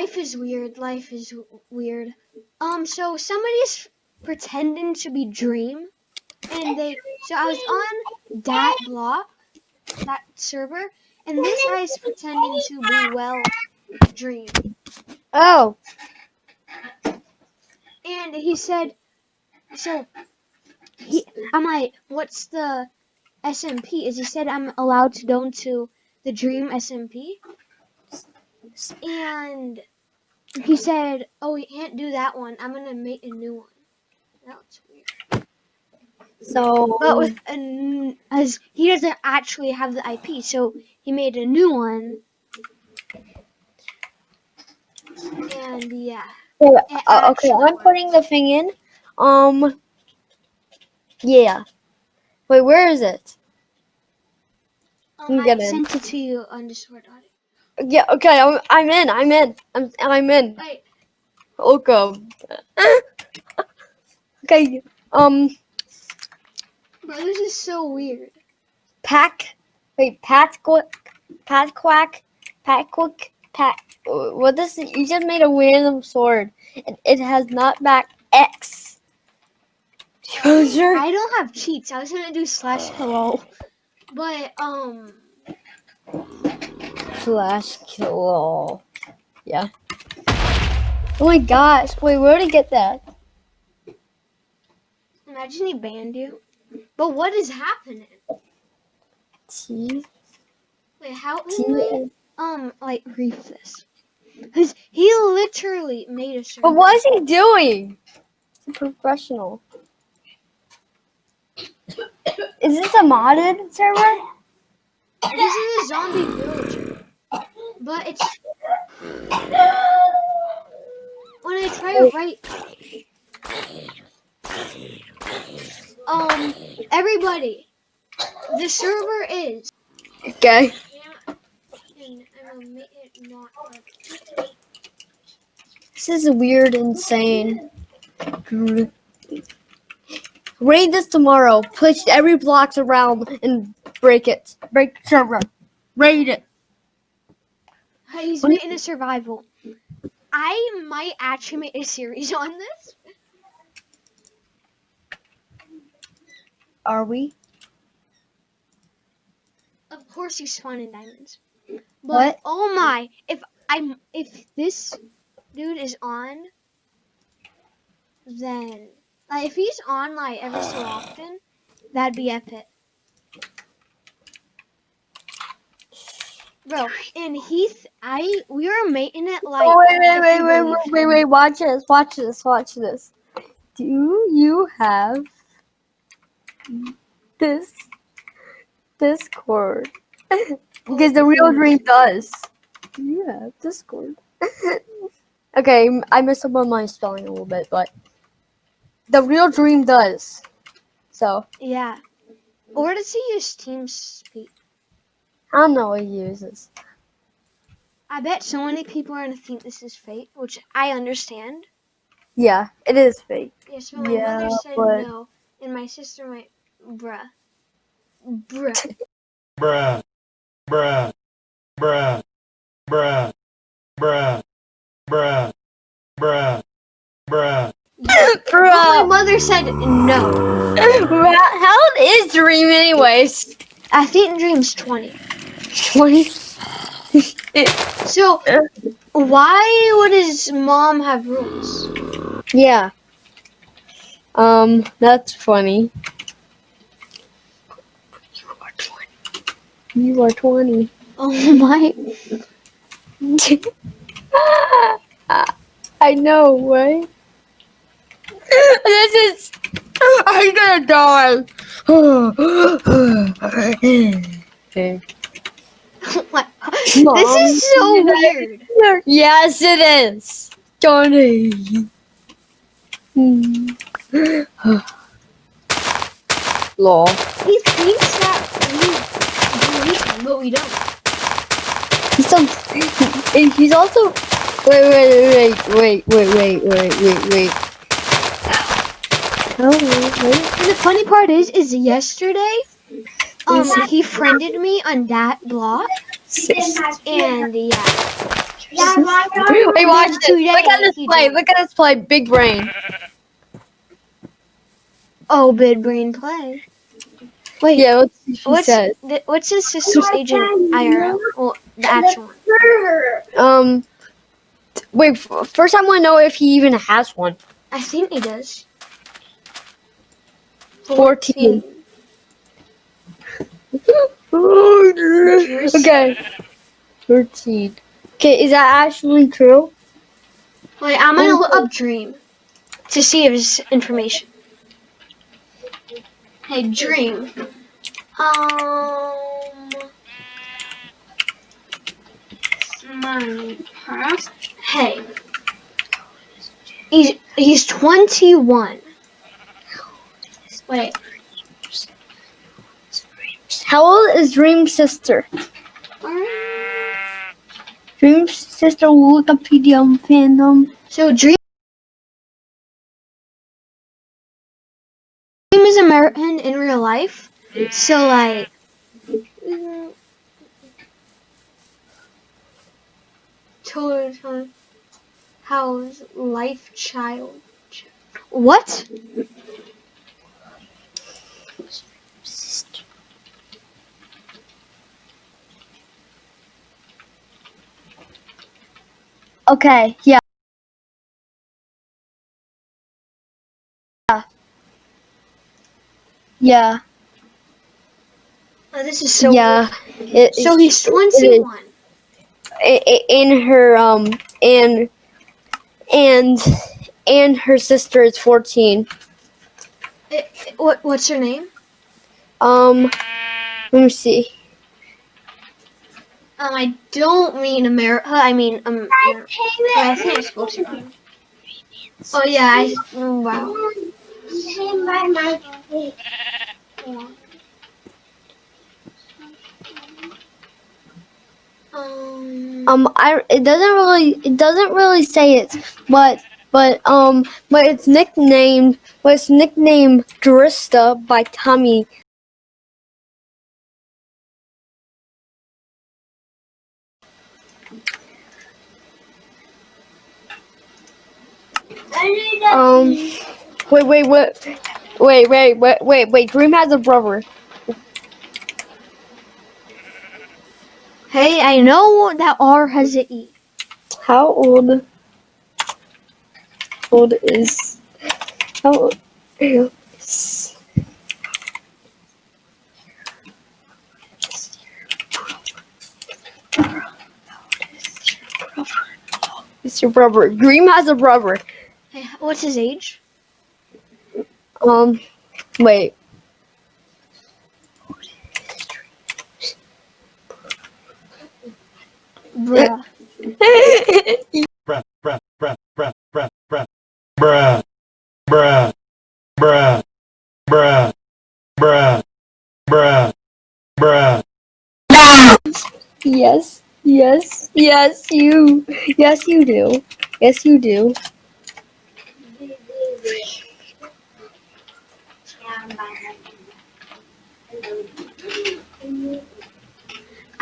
life is weird. Life is w- weird. Um, so somebody's pretending to be Dream, and they. So I was on that block, that server, and this guy's pretending to be well Dream, Oh, and he said, so. He, I'm like, what's the SMP? Is he said I'm allowed to go into the Dream SMP, and he said, "Oh, we can't do that one. I'm gonna make a new one." That That's weird. so But with an as he doesn't actually have the IP, so he made a new one. And yeah, Wait, uh, okay, I'm putting the thing in. Um, yeah. Wait, where is it? um, I sent it to you on Discord. Audio. Yeah, okay, I'm, I'm in. I'm in. I'm, I'm in. Wait, Welcome. okay. Um, bro, this is so weird. pack. Wait, pat quack, pat quack, pat quick, pat. What is it? You just made a random sword, and it has not back X. User. I don't have cheats. I was gonna do slash hello, but um, Slash kill. Yeah. Oh my gosh! Wait, where did he get that? imagine he banned you. But what is happening? T. Wait, how T. we um like grief this? Cause he literally made a server. But what is he doing? He's a professional. Is this a modded server? This is a zombie villager, but it's when I try to write. Um, everybody, the server is. Okay. And I'm gonna make it not like- This is weird, insane. Raid this tomorrow. Push every blocks around and break it. Break the server. Raid it. He's you- making a survival. I might actually make a series on this. Are we? Of course, you spawn in diamonds. But What? oh my, if I'm if this dude is on, then like if he's on like every so often, that'd be epic. Bro, and Heath, I we were making it like. oh, wait, wait, wait, wait, wait, wait, wait. Watch this. Watch this. Watch this. Do you have this Discord? because the real dream does. Do you have Discord? okay, I messed up on my spelling a little bit, but the real dream does. So Yeah. Or does he use TeamSpeak? I don't know what he uses. I bet so many people are gonna think this is fake, which I understand. Yeah, it is fake. Yes, but my Yeah, mother said but- no, and my sister might, bruh, bruh. bruh, bruh, bruh, bruh, bruh, bruh, bruh, bruh. But my mother said no. how old is Dream anyways? I think Dream's 20. Twenty. So, why would his mom have rules? Yeah. Um, that's funny. You are twenty. You are twenty. Oh my. I know, right? this is. I'm gonna die. What? Mom, This is so weird. yes, it is. Johnny. Hmm. Lol. He thinks that we him, but we don't. He's and He's also. Wait, wait, wait, wait, wait, wait, wait, wait, wait. Oh, wait. And the funny part is, is yesterday, um, he friended me on that block, and yeah. Wait, watch this. Today Look at this play. Look at this play. Big brain. Oh, big brain play. Wait, Yeah, let's see what she what's says. th- what's his sister's agent IRL? Well, the actual one. Um, wait. First, I want to know if he even has one. I think he does. 14. Yours? okay. 13. Okay, is that actually true? Wait, I'm gonna look up Dream to see if it's information. Hey, Dream. Um. Minecraft. Hey. He's he's 21. Wait, How old is Dream's sister? Dream's sister Wikipedia fandom. so Dream. Dream is American in real life. So like. Total How's life child? What? Okay, yeah. Yeah, Oh, this is so. yeah. It, So he's it- 21. i- i- in her um and and and her sister is 14 I- I- what what's her name? um let me see Um, I don't mean America. I mean um. Amer- I think I spoke to wrong. Oh yeah. I. oh, Wow. Um. um i it doesn't really it doesn't really say it but but um but it's nicknamed but it's nicknamed Drista by Tommy Um, wait, wait, what? Wait, wait, wait, wait, wait. Dream has a brother. Hey, I know that R has an E. How old? Old is how old is? It's your brother. Dream has a brother. Hey, what's his age? Um, wait. Bruh. bruh, bruh, bruh, bruh, bruh, bruh, bruh, bruh, bruh, bruh, bruh, bruh, bruh. yes, yes, yes, you, yes, you do, yes, you do.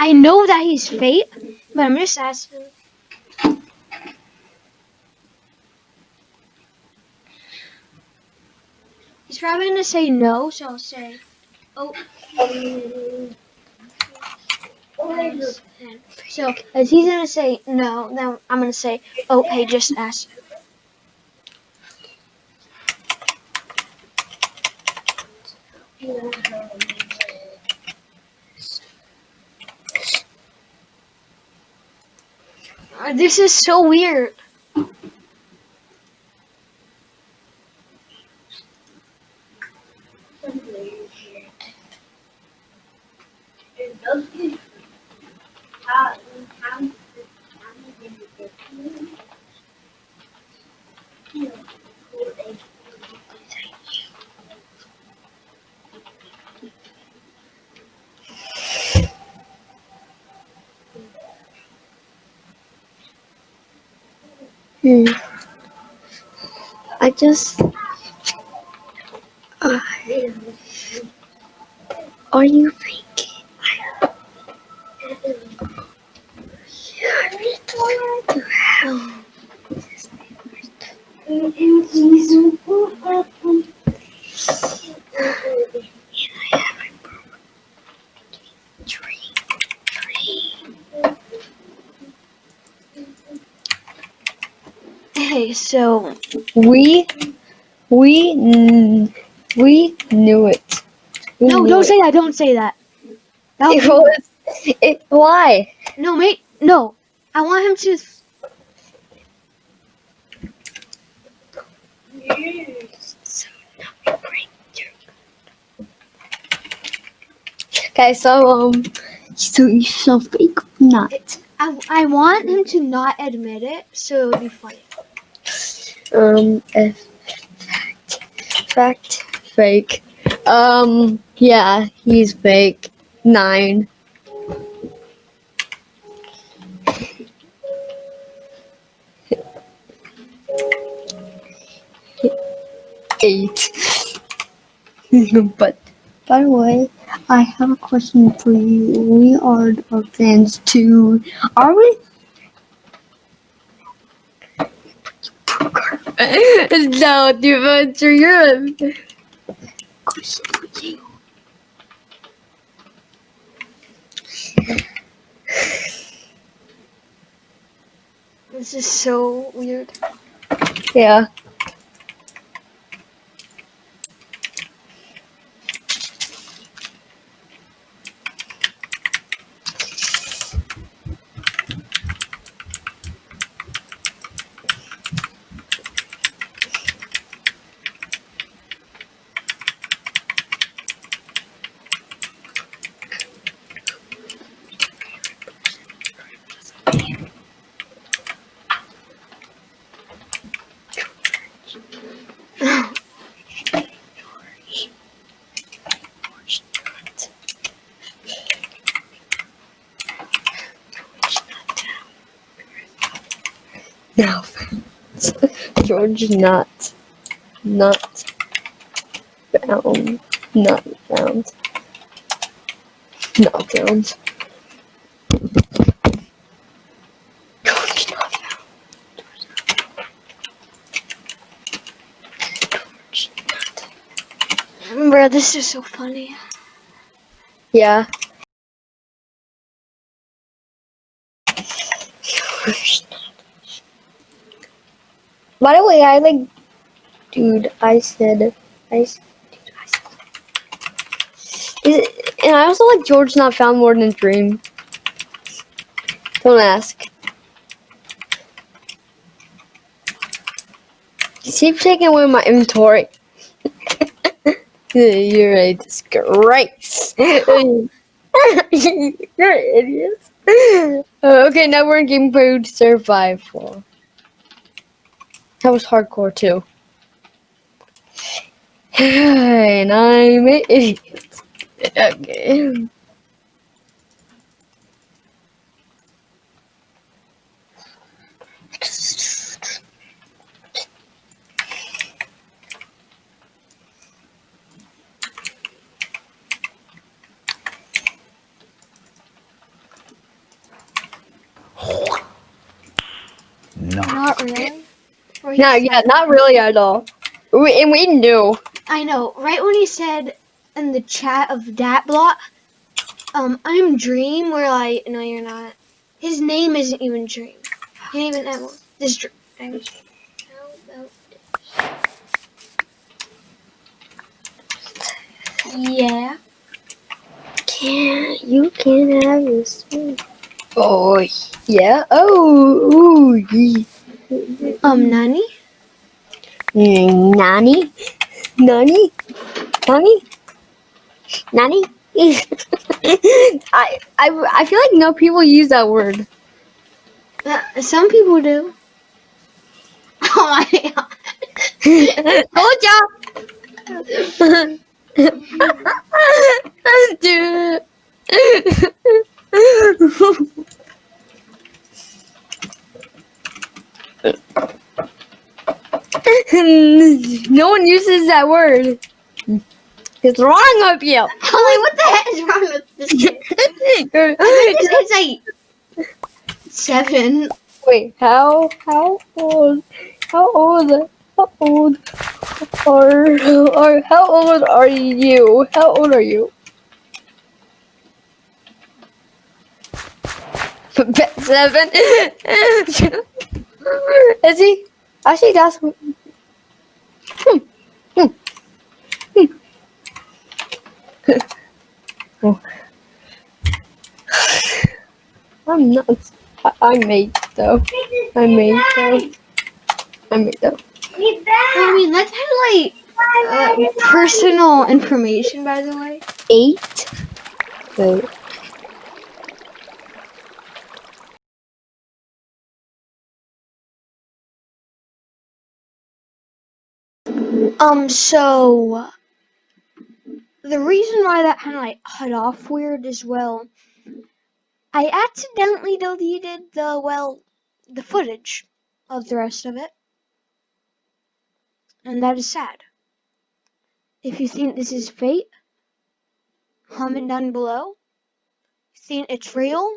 I know that he's fate, but I'm just asking. He's probably gonna say no, so I'll say, oh. So, as he's gonna say no, then I'm gonna say, oh, hey, just ask. This is so weird. Hmm. I just. Are you Okay, so We, we, we knew it. We no, knew don't it. say that. Don't say that. That It was, it, why? no, mate. No, I want him to. Okay, so um, so you so fake not. I, I want him to not admit it, so it'll be funny. Um, fact, fact, fake. Um, yeah, he's fake. Nine. Eight. but by the way, I have a question for you. We are our fans too. Are we? No, dude, but you're a question for you. This is so weird. Yeah. Now, George not, not found, not found, not found. George not found. George not. Bro, this is so funny. Yeah. By the way, I like, dude. I said, I, dude, I said, it, and I also like George not found more than a Dream. Don't ask. Keep taking away my inventory. You're a disgrace. You're an idiot. Uh, okay, now we're in game mode survival. That was hardcore too. and an idiot. Okay. No. Not really. Or he No, said- yeah, not really at all. We, and we knew. I know. Right when he said in the chat of that block, um, I'm Dream. We're like, no, you're not. His name isn't even Dream. He ain't even that one. This Dream. I'm- How about this? Yeah. Can't you can have this one. Oh yeah. Oh ooh yee. Um, Nani? Nani? Nani? Nani? Nani? I, I I feel like no people use that word. Uh, some people do. Oh my god. Told ya. Dude. no one uses that word. It's wrong up you. I'm like, what the heck is wrong with this kid? It's, it's like seven. Wait, how how old how old how old are or how old are you? How old are you? Seven. Is he? Actually, that's. Hmm. Hmm. Hmm. Oh. I'm not. I, I made though. I made though. I made though. I mean, that's kind of like uh, personal information, by the way. Eight. Wait. Um, so the reason why that kind of like cut off weird as well, I accidentally deleted the well, the footage of the rest of it, and that is sad. If you think this is fate, comment down below. If you think it's real,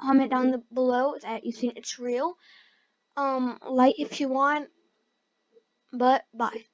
comment down the, below that you think it's real. Um, like if you want, but bye.